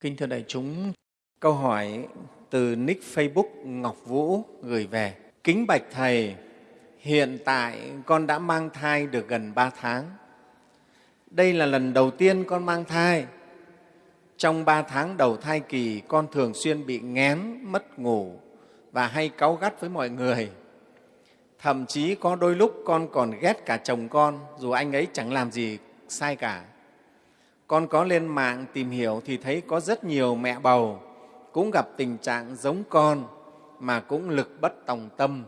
Kính thưa đại chúng, câu hỏi từ nick Facebook Ngọc Vũ gửi về. Kính bạch Thầy, hiện tại con đã mang thai được gần 3 tháng. Đây là lần đầu tiên con mang thai. Trong 3 tháng đầu thai kỳ, con thường xuyên bị ngén, mất ngủ và hay cáu gắt với mọi người. Thậm chí có đôi lúc con còn ghét cả chồng con, dù anh ấy chẳng làm gì sai cả con có lên mạng tìm hiểu thì thấy có rất nhiều mẹ bầu cũng gặp tình trạng giống con mà cũng lực bất tòng tâm,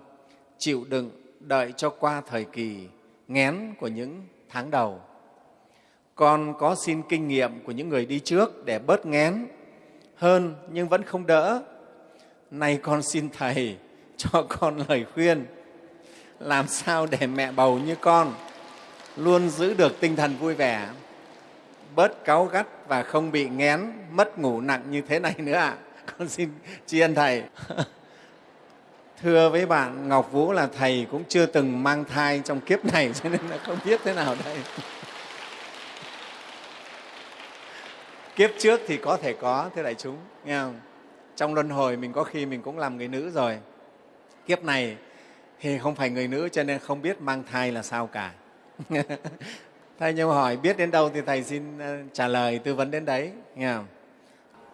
chịu đựng đợi cho qua thời kỳ ngén của những tháng đầu. Con có xin kinh nghiệm của những người đi trước để bớt ngén hơn nhưng vẫn không đỡ. Nay con xin Thầy cho con lời khuyên làm sao để mẹ bầu như con luôn giữ được tinh thần vui vẻ bớt cáu gắt và không bị ngén mất ngủ nặng như thế này nữa ạ. À. con xin tri ân thầy. Thưa với bạn, ngọc vũ là thầy cũng chưa từng mang thai trong kiếp này, cho nên là không biết thế nào đây. Kiếp trước thì có thể có, thưa đại chúng, nghe không? Trong luân hồi mình có khi mình cũng làm người nữ rồi. Kiếp này thì không phải người nữ, cho nên không biết mang thai là sao cả thầy nhiều hỏi biết đến đâu thì thầy xin ờ, trả lời tư vấn đến đấy nghe không?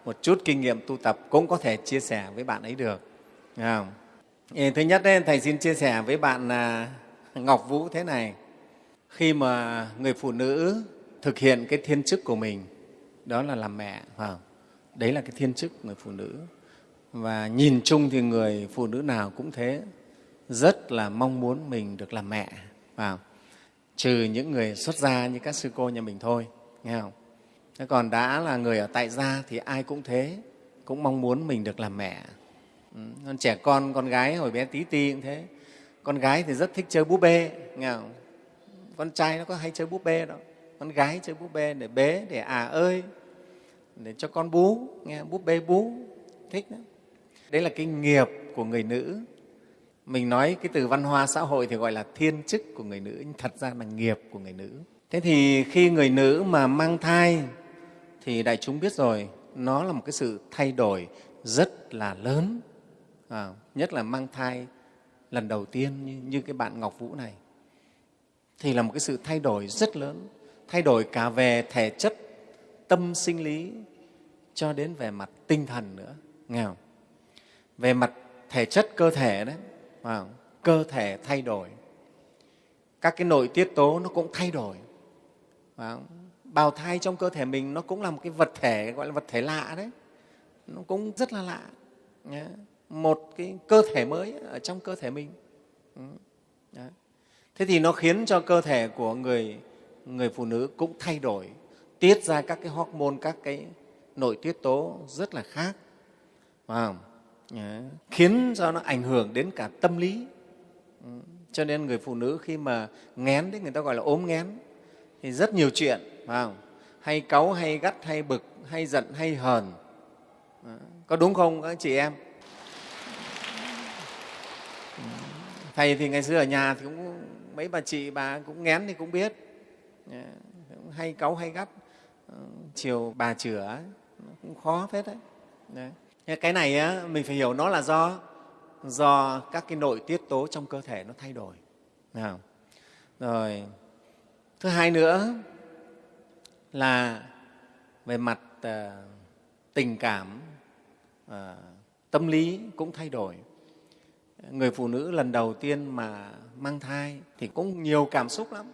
một chút kinh nghiệm tu tập cũng có thể chia sẻ với bạn ấy được nghe không? thứ nhất đấy, thầy xin chia sẻ với bạn là ngọc vũ thế này khi mà người phụ nữ thực hiện cái thiên chức của mình đó là làm mẹ không? đấy là cái thiên chức người phụ nữ và nhìn chung thì người phụ nữ nào cũng thế rất là mong muốn mình được làm mẹ phải không? Trừ những người xuất gia như các sư cô nhà mình thôi, nghe không? Thế còn đã là người ở tại gia thì ai cũng thế, cũng mong muốn mình được làm mẹ. Ừ, con trẻ con con gái hồi bé tí ti cũng thế. Con gái thì rất thích chơi búp bê, nghe không? Con trai nó có hay chơi búp bê đâu con gái chơi búp bê để bế, để à ơi, để cho con bú, nghe búp bê bú, thích đó đấy là cái nghiệp của người nữ mình nói cái từ văn hóa xã hội thì gọi là thiên chức của người nữ nhưng thật ra là nghiệp của người nữ. Thế thì khi người nữ mà mang thai thì đại chúng biết rồi nó là một cái sự thay đổi rất là lớn. À, nhất là mang thai lần đầu tiên như, như cái bạn ngọc vũ này. Thì là một cái sự thay đổi rất lớn. Thay đổi cả về thể chất tâm sinh lý cho đến về mặt tinh thần nữa. Nghèo về mặt thể chất cơ thể đấy Vâng. cơ thể thay đổi. Các cái nội tiết tố nó cũng thay đổi. À, bào thai trong cơ thể mình nó cũng là một cái vật thể gọi là vật thể lạ đấy. Nó cũng rất là lạ. Một cái cơ thể mới ở trong cơ thể mình. Ừ. Đấy. thế thì nó khiến cho cơ thể của người người phụ nữ cũng thay đổi tiết ra các cái hormone các cái nội tiết tố rất là khác. Phải không? Khiến cho nó ảnh hưởng đến cả tâm lý. Ừ, cho nên người phụ nữ khi mà ngén đấy người ta gọi là ốm ngén thì rất nhiều chuyện phải không? hay cáu hay gắt hay bực hay giận hay hờn. Có đúng không các chị em? Thầy thì ngày xưa ở nhà thì cũng mấy bà chị bà cũng ngén thì cũng biết. Hay cáu hay gắt. Ờ, chiều bà chửa cũng khó phết đấy, đấy cái này á, mình phải hiểu nó là do do các cái nội tiết tố trong cơ thể nó thay đổi. Nào rồi thứ hai nữa là về mặt à, tình cảm à, tâm lý cũng thay đổi. Người phụ nữ lần đầu tiên mà mang thai thì cũng nhiều cảm xúc lắm.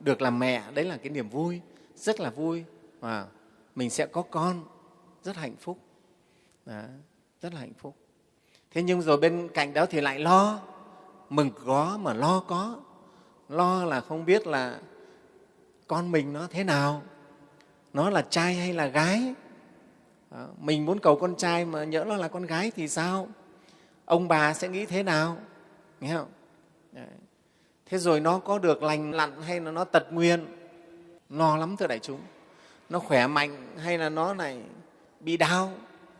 Được làm mẹ đấy là cái niềm vui rất là vui. Và mình sẽ có con rất hạnh phúc đó, rất là hạnh phúc. Thế nhưng rồi bên cạnh đó thì lại lo. Mừng có mà lo có. Lo là không biết là con mình nó thế nào. Nó là trai hay là gái. Đó, mình muốn cầu con trai mà nhỡ nó là con gái thì sao? Ông bà sẽ nghĩ thế nào? Nghe không? Đấy. thế rồi nó có được lành lặn hay là nó tật nguyên lo lắm thưa đại chúng. Nó khỏe mạnh hay là nó này bị đau?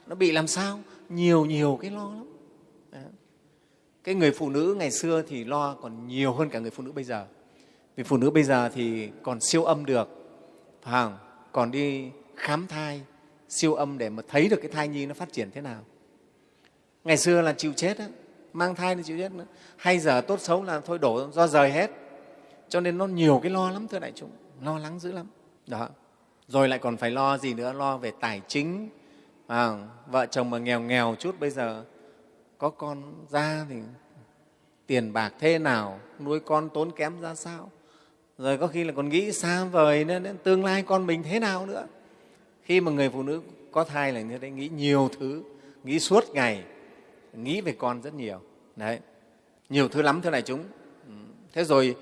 Nó bị làm sao? Nhiều nhiều cái lo lắm. Đó. cái người phụ nữ ngày xưa thì lo còn nhiều hơn cả người phụ nữ bây giờ. Vì phụ nữ bây giờ thì còn siêu âm được. Phải không? còn đi khám thai, siêu âm để mà thấy được cái thai nhi nó phát triển thế nào. Ngày xưa là chịu chết á, mang thai thì chịu chết nữa. Hay giờ tốt xấu là thôi đổ, do rời hết. Cho nên nó nhiều cái lo lắm, thưa đại chúng. Lo lắng dữ lắm. Đó. Rồi lại còn phải lo gì nữa? Lo về tài chính à, vợ chồng mà nghèo nghèo chút bây giờ có con ra thì tiền bạc thế nào nuôi con tốn kém ra sao? Rồi có khi là còn nghĩ xa vời nữa đến tương lai con mình thế nào nữa? Khi mà người phụ nữ có thai là như thế nghĩ nhiều thứ nghĩ suốt ngày nghĩ về con rất nhiều. Đấy nhiều thứ lắm thế này chúng. Ừ, thế rồi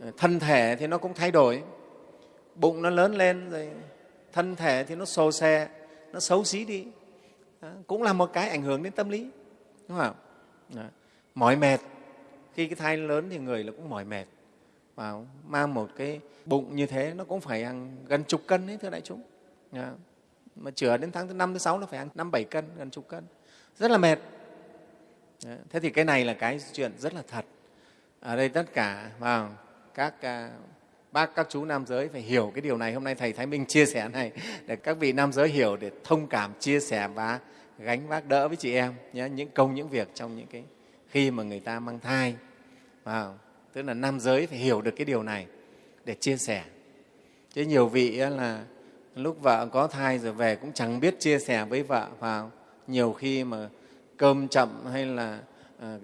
ờ, thân thể thì nó cũng thay đổi. Bụng nó lớn lên rồi thân thể thì nó xô xe nó xấu xí đi. Đó, cũng là một cái ảnh hưởng đến tâm lý đúng không đó. mỏi mệt. Khi cái thai lớn thì người là cũng mỏi mệt. Và mang một cái bụng như thế nó cũng phải ăn gần chục cân đấy thưa đại chúng. Đó. mà chữa đến tháng thứ năm thứ sáu nó phải ăn năm bảy cân gần chục cân. Rất là mệt. Đó. thế thì cái này là cái chuyện rất là thật. Ở đây tất cả vào các à, bác các chú nam giới phải hiểu cái điều này. Hôm nay thầy thái minh chia sẻ này để các vị nam giới hiểu để thông cảm chia sẻ và gánh vác đỡ với chị em nhé. Những công những việc trong những cái khi mà người ta mang thai. Vào tức là nam giới phải hiểu được cái điều này để chia sẻ. Chứ nhiều vị là lúc vợ có thai rồi về cũng chẳng biết chia sẻ với vợ. Vào nhiều khi mà cơm chậm hay là à,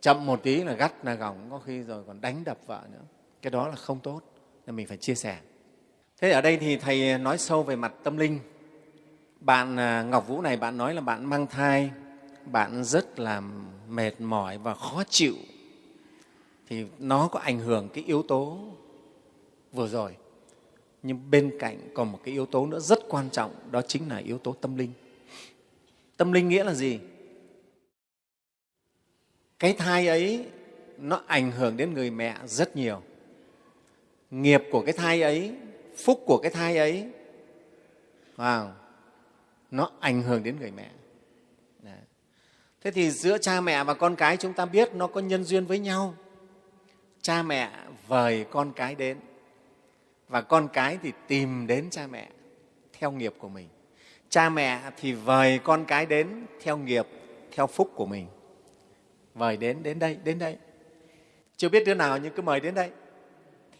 chậm một tí là gắt là gỏng có khi rồi còn đánh đập vợ nữa cái đó là không tốt, nên mình phải chia sẻ. Thế ở đây thì thầy nói sâu về mặt tâm linh. Bạn à, ngọc vũ này, bạn nói là bạn mang thai, bạn rất là mệt mỏi và khó chịu. Thì nó có ảnh hưởng cái yếu tố vừa rồi. Nhưng bên cạnh còn một cái yếu tố nữa rất quan trọng, đó chính là yếu tố tâm linh. Tâm linh nghĩa là gì? Cái thai ấy, nó ảnh hưởng đến người mẹ rất nhiều nghiệp của cái thai ấy phúc của cái thai ấy wow, nó ảnh hưởng đến người mẹ. Đấy. thế thì giữa cha mẹ và con cái chúng ta biết nó có nhân duyên với nhau. Cha mẹ vời con cái đến và con cái thì tìm đến cha mẹ theo nghiệp của mình. Cha mẹ thì vời con cái đến theo nghiệp theo phúc của mình. Vời đến đến đây đến đây. Chưa biết đứa nào nhưng cứ mời đến đây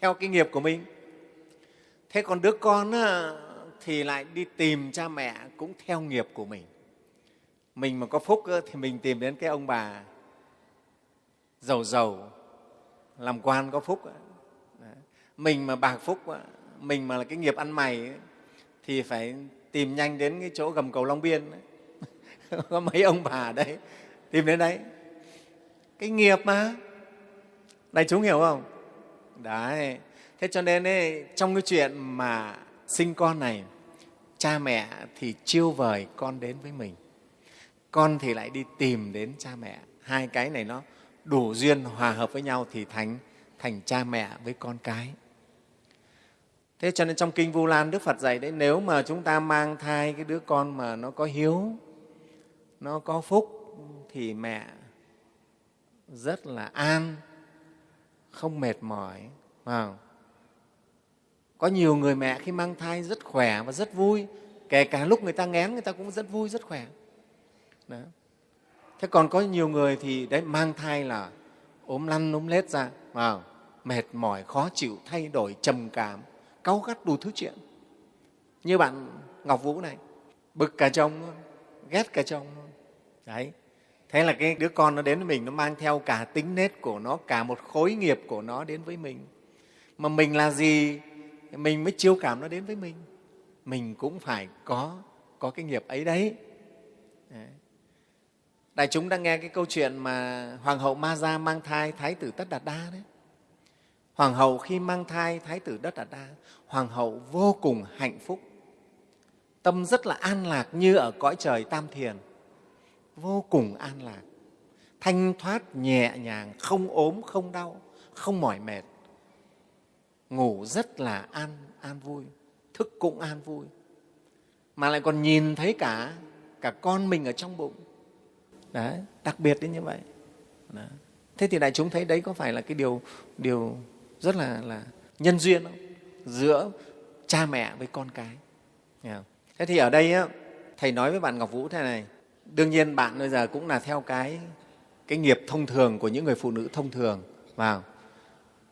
theo cái nghiệp của mình. Thế còn đứa con thì lại đi tìm cha mẹ cũng theo nghiệp của mình. Mình mà có phúc thì mình tìm đến cái ông bà giàu giàu, làm quan có phúc mình mà bạc phúc mình mà là cái nghiệp ăn mày thì phải tìm nhanh đến cái chỗ gầm cầu long biên có mấy ông bà ở đấy, tìm đến đấy. Cái nghiệp mà. Này chúng hiểu không? Đấy. Thế cho nên ấy, trong cái chuyện mà sinh con này cha mẹ thì chiêu vời con đến với mình. Con thì lại đi tìm đến cha mẹ. Hai cái này nó đủ duyên hòa hợp với nhau thì thành thành cha mẹ với con cái. Thế cho nên trong kinh vu lan đức phật dạy đấy nếu mà chúng ta mang thai cái đứa con mà nó có hiếu nó có phúc thì mẹ rất là an không mệt mỏi à, có nhiều người mẹ khi mang thai rất khỏe và rất vui kể cả lúc người ta ngén người ta cũng rất vui rất khỏe. Đó. thế còn có nhiều người thì đấy mang thai là ốm lăn ốm lết ra à. mệt mỏi khó chịu thay đổi trầm cảm cáu gắt đủ thứ chuyện. Như bạn ngọc vũ này bực cả chồng ghét cả chồng đấy. Thế là cái đứa con nó đến với mình nó mang theo cả tính nết của nó cả một khối nghiệp của nó đến với mình mà mình là gì? Mình mới chiêu cảm nó đến với mình. Mình cũng phải có có cái nghiệp ấy đấy, đại chúng đang nghe cái câu chuyện mà hoàng hậu ma gia mang thai thái tử tất đạt đa đấy. Hoàng hậu khi mang thai thái tử tất đạt đa hoàng hậu vô cùng hạnh phúc. Tâm rất là an lạc như ở cõi trời tam thiền. Vô cùng an lạc. Thanh thoát nhẹ nhàng không ốm không đau không mỏi mệt ngủ rất là an an vui thức cũng an vui. Mà lại còn nhìn thấy cả cả con mình ở trong bụng. Đấy đặc biệt đến như vậy. Đấy. thế thì đại chúng thấy đấy có phải là cái điều điều rất là là nhân duyên không? Giữa cha mẹ với con cái. Thế thì ở đây á, thầy nói với bạn ngọc vũ thế này. Đương nhiên bạn bây giờ cũng là theo cái cái nghiệp thông thường của những người phụ nữ thông thường vào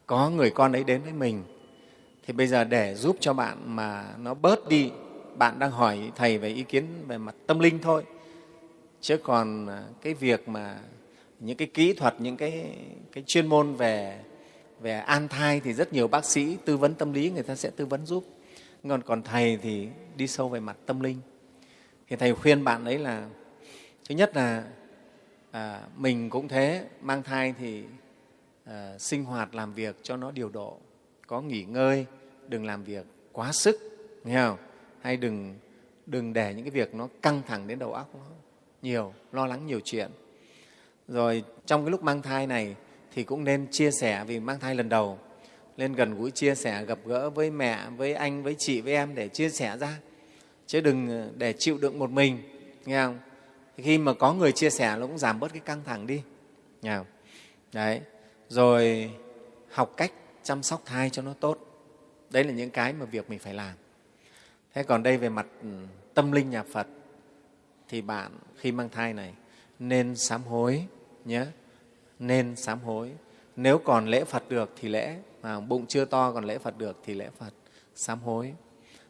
có người con ấy đến với mình. Thì bây giờ để giúp cho bạn mà nó bớt đi bạn đang hỏi thầy về ý kiến về mặt tâm linh thôi. Chứ còn à, cái việc mà những cái kỹ thuật những cái, cái chuyên môn về về an thai thì rất nhiều bác sĩ tư vấn tâm lý người ta sẽ tư vấn giúp. Còn còn thầy thì đi sâu về mặt tâm linh. Thì thầy khuyên bạn ấy là thứ nhất là à, mình cũng thế mang thai thì à, sinh hoạt làm việc cho nó điều độ có nghỉ ngơi đừng làm việc quá sức nghe không? Hay đừng đừng để những cái việc nó căng thẳng đến đầu óc nó nhiều lo lắng nhiều chuyện. Rồi trong cái lúc mang thai này thì cũng nên chia sẻ vì mang thai lần đầu nên gần gũi chia sẻ gặp gỡ với mẹ với anh với chị với em để chia sẻ ra. Chứ đừng ờ, để chịu đựng một mình nghe không? Khi mà có người chia sẻ nó cũng giảm bớt cái căng thẳng đi nghe không? đấy rồi học cách chăm sóc thai cho nó tốt. Đấy là những cái mà việc mình phải làm. Thế còn đây về mặt ừ, tâm linh nhà phật, thì bạn khi mang thai này nên sám hối nhé. Nên sám hối. Nếu còn lễ phật được thì lễ mà bụng chưa to còn lễ phật được thì lễ phật. Sám hối.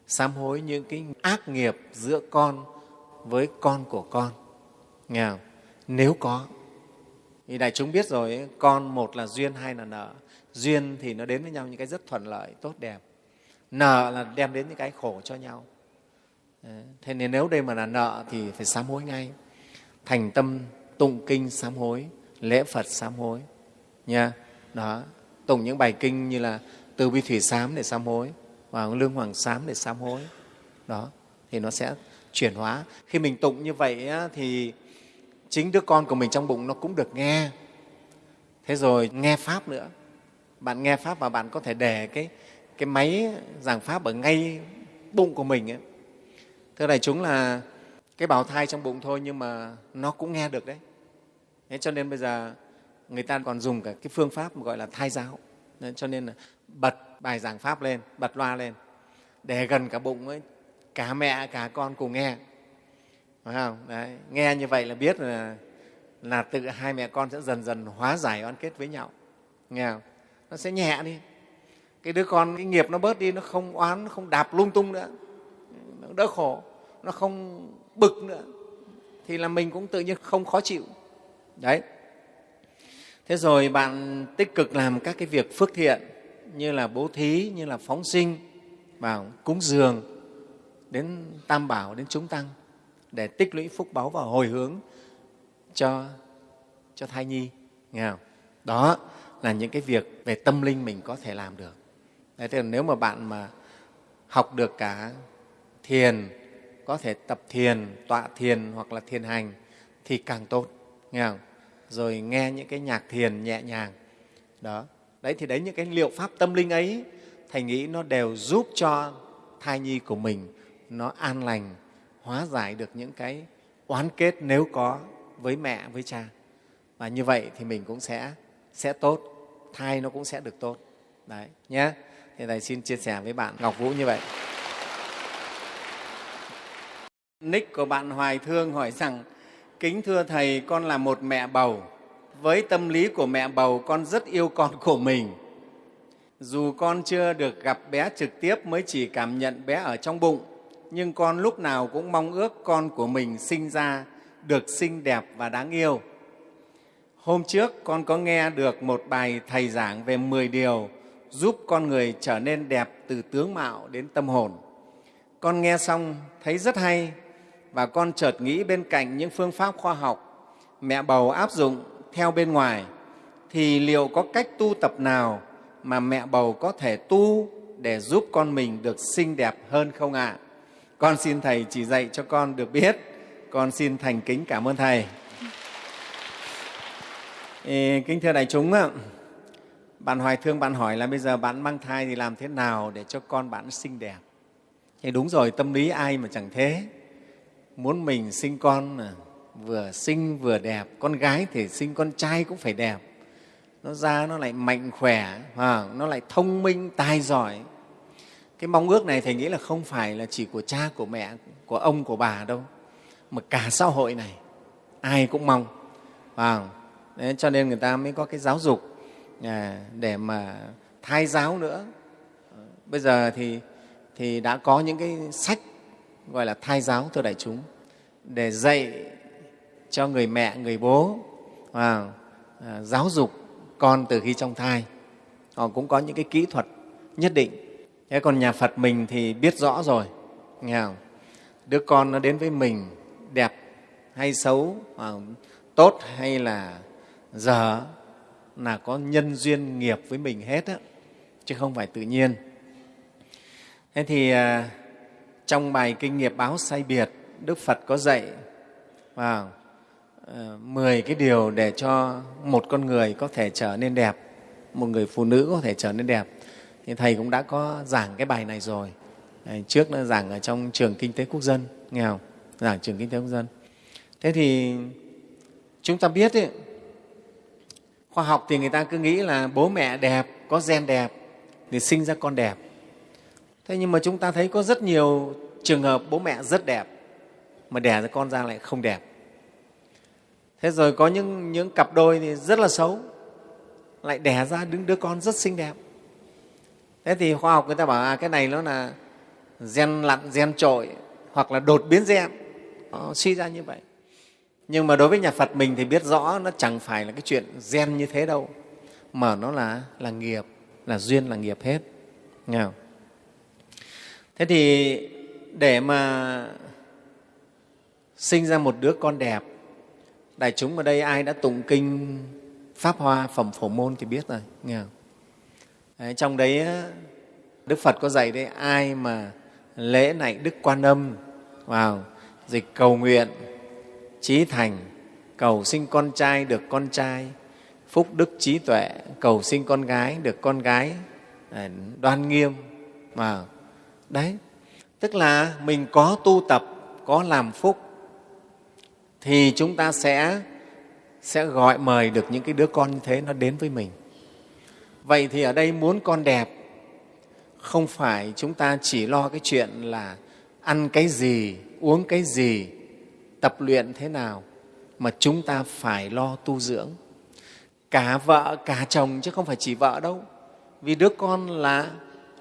Sám hối những cái ác nghiệp giữa con với con của con. Nghe không? nếu có thì đại chúng biết rồi con một là duyên hai là nợ. Duyên thì nó đến với nhau những cái rất thuận lợi tốt đẹp. Nợ là đem đến những cái khổ cho nhau. Thế nên nếu đây mà là nợ thì phải sám hối ngay. Thành tâm tụng kinh sám hối lễ phật sám hối nha. Đó. Tụng những bài kinh như là từ bi thủy sám để sám hối và lương hoàng sám để sám hối. Đó. Thì nó sẽ chuyển hóa. Khi mình tụng như vậy á, thì chính đứa con của mình trong bụng nó cũng được nghe. Thế rồi nghe pháp nữa. Bạn nghe pháp và bạn có thể để cái cái máy giảng pháp ở ngay bụng của mình ấy. thưa đại chúng là cái bào thai trong bụng thôi nhưng mà nó cũng nghe được đấy. Thế cho nên bây giờ người ta còn dùng cả cái phương pháp gọi là thai giáo. Nên cho nên là bật bài giảng pháp lên, bật loa lên. Để gần cả bụng ấy, cả mẹ, cả con cùng nghe phải không? Đấy, nghe như vậy là biết là là tự hai mẹ con sẽ dần dần hóa giải oán kết với nhau. Nghe không? Nó sẽ nhẹ đi. Cái đứa con cái nghiệp nó bớt đi nó không oán nó không đạp lung tung nữa. Nó đỡ khổ nó không bực nữa. Thì là mình cũng tự nhiên không khó chịu. Đấy. Thế rồi bạn tích cực làm các cái việc phước thiện như là bố thí như là phóng sinh vào cúng dường đến tam bảo đến chúng tăng để tích lũy phúc báu và hồi hướng cho cho thai nhi. Nghe không? đó là những cái việc về tâm linh mình có thể làm được. Đấy, thế nếu mà bạn mà học được cả thiền có thể tập thiền tọa thiền hoặc là thiền hành thì càng tốt. Nghe không? rồi nghe những cái nhạc thiền nhẹ nhàng. Đó. Đấy thì đấy những cái liệu pháp tâm linh ấy thầy nghĩ nó đều giúp cho thai nhi của mình nó an lành hóa giải được những cái oán kết nếu có với mẹ, với cha. Và như vậy thì mình cũng sẽ sẽ tốt, thai nó cũng sẽ được tốt. Đấy nhé thì thầy xin chia sẻ với bạn ngọc vũ như vậy. Nick của bạn hoài thương hỏi rằng, kính thưa thầy, con là một mẹ bầu. Với tâm lý của mẹ bầu, con rất yêu con của mình. Dù con chưa được gặp bé trực tiếp mới chỉ cảm nhận bé ở trong bụng nhưng con lúc nào cũng mong ước con của mình sinh ra, được xinh đẹp và đáng yêu. Hôm trước, con có nghe được một bài thầy giảng về 10 điều giúp con người trở nên đẹp từ tướng mạo đến tâm hồn. Con nghe xong, thấy rất hay và con chợt nghĩ bên cạnh những phương pháp khoa học mẹ bầu áp dụng theo bên ngoài, thì liệu có cách tu tập nào mà mẹ bầu có thể tu để giúp con mình được xinh đẹp hơn không ạ? À? Con xin Thầy chỉ dạy cho con được biết. Con xin thành kính cảm ơn Thầy. Kính thưa đại chúng, bạn Hoài Thương bạn hỏi là bây giờ bạn mang thai thì làm thế nào để cho con bạn xinh đẹp? Thì đúng rồi, tâm lý ai mà chẳng thế. Muốn mình sinh con vừa xinh vừa đẹp, con gái thì sinh con trai cũng phải đẹp. Nó ra nó lại mạnh khỏe, à, nó lại thông minh, tài giỏi cái mong ước này thầy nghĩ là không phải là chỉ của cha của mẹ của ông của bà đâu. Mà cả xã hội này ai cũng mong. Vào Đấy, cho nên người ta mới có cái giáo dục à, để mà thai giáo nữa. Bây giờ thì thì đã có những cái sách gọi là thai giáo thưa đại chúng để dạy cho người mẹ người bố à, à, giáo dục con từ khi trong thai. Họ cũng có những cái kỹ thuật nhất định thế còn nhà phật mình thì biết rõ rồi. Nghe không? đứa con nó đến với mình đẹp hay xấu à, tốt hay là dở là có nhân duyên nghiệp với mình hết á, chứ không phải tự nhiên. Thế thì à, trong bài kinh nghiệp báo say biệt, đức phật có dạy vào mười cái điều để cho một con người có thể trở nên đẹp, một người phụ nữ có thể trở nên đẹp thì thầy cũng đã có giảng cái bài này rồi. Trước nó giảng ở trong trường kinh tế quốc dân nghe không? Giảng trường kinh tế quốc dân. Thế thì chúng ta biết ấy, khoa học thì người ta cứ nghĩ là bố mẹ đẹp có gen đẹp thì sinh ra con đẹp. Thế nhưng mà chúng ta thấy có rất nhiều trường hợp bố mẹ rất đẹp mà đẻ ra con ra lại không đẹp. Thế rồi có những, những cặp đôi thì rất là xấu lại đẻ ra đứng đứa con rất xinh đẹp thế thì khoa học người ta bảo à, cái này nó là gen lặn gen trội hoặc là đột biến gen nó suy ra như vậy nhưng mà đối với nhà phật mình thì biết rõ nó chẳng phải là cái chuyện gen như thế đâu mà nó là là nghiệp là duyên là nghiệp hết nghe không? thế thì để mà sinh ra một đứa con đẹp đại chúng ở đây ai đã tụng kinh pháp hoa phẩm phổ môn thì biết rồi nghe không? Đấy, trong đấy đức phật có dạy đấy ai mà lễ này đức quan âm vào dịch cầu nguyện trí thành cầu sinh con trai được con trai phúc đức trí tuệ cầu sinh con gái được con gái đoan nghiêm mà đấy tức là mình có tu tập có làm phúc thì chúng ta sẽ sẽ gọi mời được những cái đứa con như thế nó đến với mình vậy thì ở đây muốn con đẹp, không phải chúng ta chỉ lo cái chuyện là ăn cái gì, uống cái gì, tập luyện thế nào, mà chúng ta phải lo tu dưỡng. Cả vợ, cả chồng chứ không phải chỉ vợ đâu. Vì đứa con là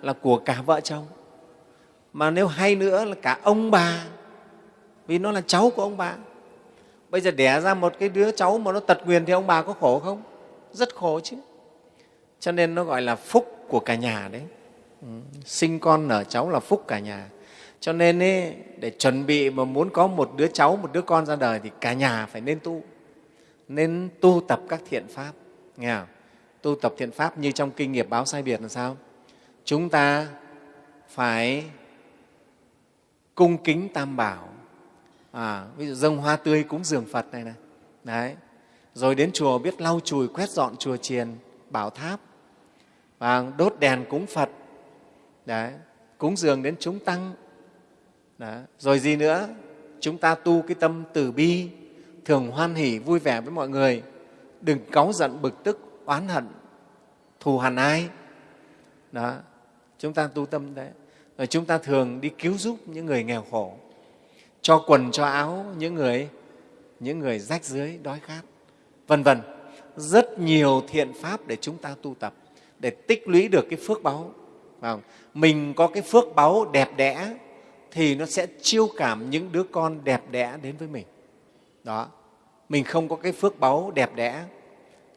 là của cả vợ chồng. Mà nếu hay nữa là cả ông bà, vì nó là cháu của ông bà. Bây giờ đẻ ra một cái đứa cháu mà nó tật nguyền thì ông bà có khổ không? Rất khổ chứ cho nên nó gọi là phúc của cả nhà đấy. Ừ, sinh con nở cháu là phúc cả nhà. Cho nên ấy, để chuẩn bị mà muốn có một đứa cháu một đứa con ra đời thì cả nhà phải nên tu. Nên tu tập các thiện pháp. Nghe không? tu tập thiện pháp như trong kinh nghiệp báo sai biệt là sao? Chúng ta phải cung kính tam bảo. À, ví dụ dâng hoa tươi cúng dường phật này này. Đấy. Rồi đến chùa biết lau chùi quét dọn chùa chiền bảo tháp. Và đốt đèn cúng phật. Đấy, cúng dường đến chúng tăng. Đấy. rồi gì nữa? Chúng ta tu cái tâm từ bi, thường hoan hỷ, vui vẻ với mọi người. Đừng cáu giận, bực tức, oán hận, thù hằn ai. Đó, chúng ta tu tâm đấy. Rồi chúng ta thường đi cứu giúp những người nghèo khổ. Cho quần, cho áo, những người những người rách dưới, đói khát, vân vân rất nhiều thiện pháp để chúng ta tu tập, để tích lũy được cái phước báu. Mình có cái phước báu đẹp đẽ thì nó sẽ chiêu cảm những đứa con đẹp đẽ đến với mình. Đó. Mình không có cái phước báu đẹp đẽ.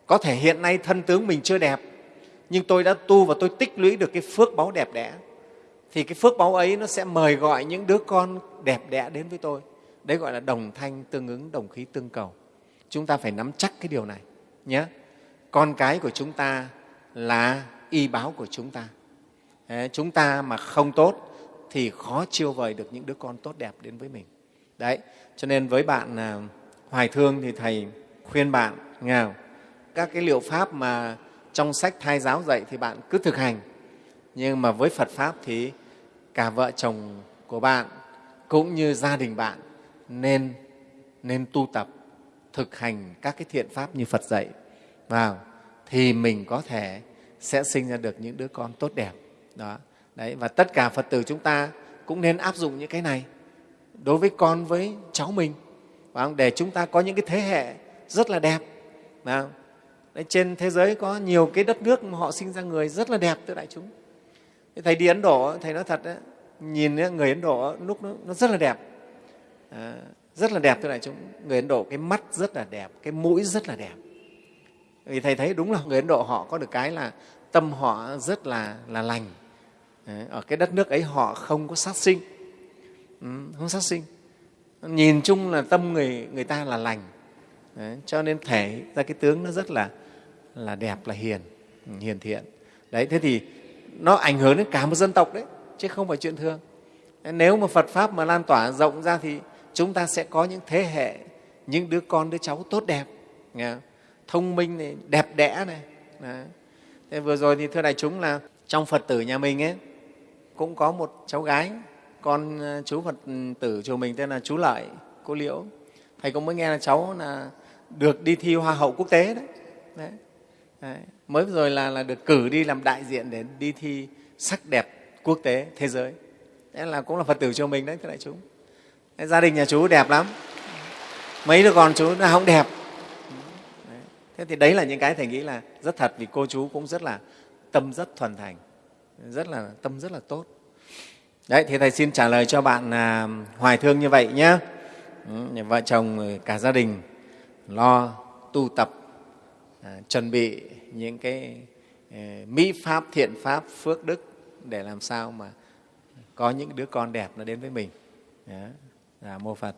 Có thể hiện nay thân tướng mình chưa đẹp, nhưng tôi đã tu và tôi tích lũy được cái phước báu đẹp đẽ, thì cái phước báu ấy nó sẽ mời gọi những đứa con đẹp đẽ đến với tôi. Đấy gọi là đồng thanh tương ứng, đồng khí tương cầu. Chúng ta phải nắm chắc cái điều này nhé. Con cái của chúng ta là y báo của chúng ta. Đấy, chúng ta mà không tốt thì khó chiêu vời được những đứa con tốt đẹp đến với mình. Đấy cho nên với bạn à, hoài thương thì thầy khuyên bạn nghèo các cái liệu pháp mà trong sách thai giáo dạy thì bạn cứ thực hành. Nhưng mà với phật pháp thì cả vợ chồng của bạn cũng như gia đình bạn nên nên tu tập thực hành các cái thiện pháp như phật dạy vào thì mình có thể sẽ sinh ra được những đứa con tốt đẹp. Đó. Đấy, và tất cả Phật tử chúng ta cũng nên áp dụng những cái này đối với con với cháu mình. Để chúng ta có những cái thế hệ rất là đẹp. Đấy, trên thế giới có nhiều cái đất nước mà họ sinh ra người rất là đẹp thưa đại chúng. Thầy đi ấn độ thầy nói thật đấy, nhìn người ấn độ lúc nó, nó rất là đẹp. À, rất là đẹp thưa đại chúng. Người ấn độ cái mắt rất là đẹp cái mũi rất là đẹp vì thầy thấy đúng là người ấn độ họ có được cái là tâm họ rất là là lành. Ở cái đất nước ấy họ không có sát sinh. Ừ, không sát sinh. Nhìn chung là tâm người người ta là lành. Đấy, cho nên thể ra cái tướng nó rất là là đẹp là hiền ừ, hiền thiện. Đấy thế thì nó ảnh hưởng đến cả một dân tộc đấy chứ không phải chuyện thường. Nếu mà phật pháp mà lan tỏa rộng ra thì chúng ta sẽ có những thế hệ những đứa con đứa cháu tốt đẹp nghe thông minh này đẹp đẽ này đấy. thế vừa rồi thì thưa đại chúng là trong phật tử nhà mình ấy cũng có một cháu gái con ờ, chú phật tử chùa mình tên là chú lợi cô liễu thầy cũng mới nghe là cháu là được đi thi hoa hậu quốc tế đấy, đấy. đấy. mới rồi là, là được cử đi làm đại diện để đi thi sắc đẹp quốc tế thế giới đấy là cũng là phật tử chùa mình đấy thưa đại chúng đấy, gia đình nhà chú đẹp lắm mấy đứa con chú là không đẹp thế thì đấy là những cái thầy nghĩ là rất thật vì cô chú cũng rất là tâm rất thuần thành rất là tâm rất là tốt. Đấy thì thầy xin trả lời cho bạn à, hoài thương như vậy nhé. Ừ, vợ chồng cả gia đình lo tu tập à, chuẩn bị những cái à, mỹ pháp thiện pháp phước đức để làm sao mà có những đứa con đẹp nó đến với mình. Đó, là mô phật.